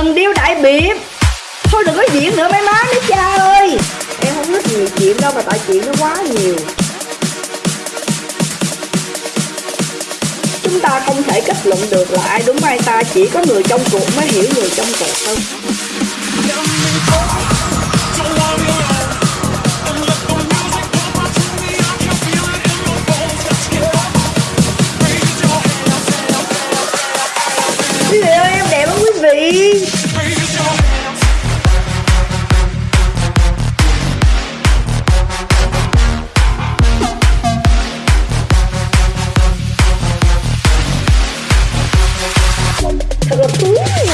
Thần điêu đại biệp Thôi đừng có diễn nữa, mấy má mấy cha ơi. Em không thích nhiều chuyện đâu mà tại chuyện nó quá nhiều. Chúng ta không thể kết luận được là ai đúng, ai ta Chỉ có người trong cuộc mới hiểu người trong cuộc thôi. Quý Thật là thú vị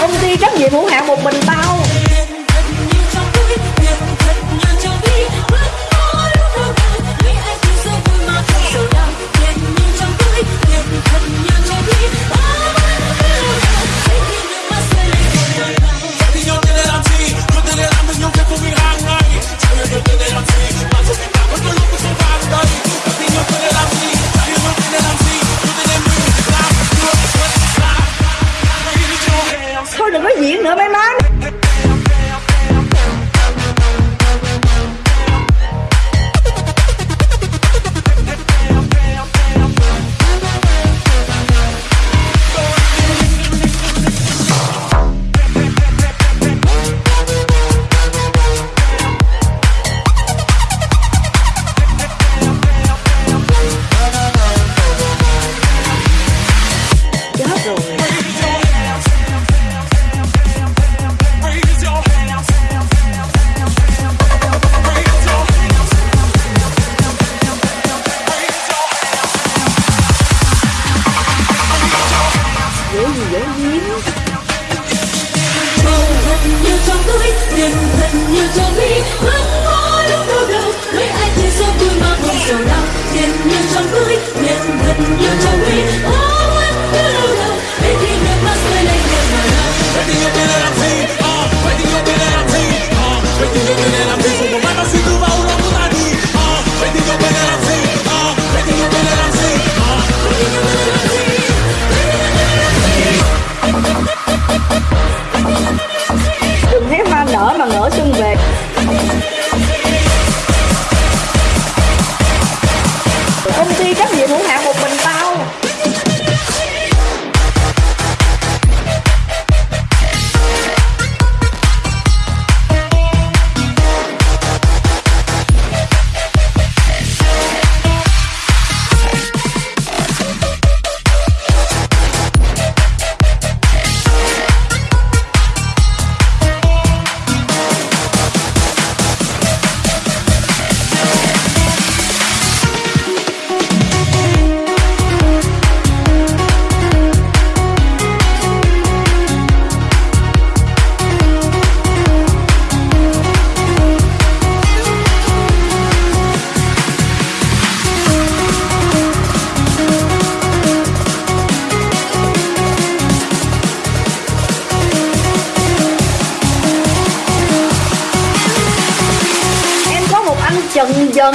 Công ty trách nhiệm hữu hạn một mình tao. Dễ gì dễ giếm nhiều trong túi tiền thật nhiều trong ví ước mơ lúc đâu đâu mấy ai thì số vui mà không sầu đau tiền nhiều trong túi tiền thật nhiều trong ví ước mơ lúc đâu đâu để khi nước mắt rơi lên nhẹ nhàng Đừng ty trách chân dân.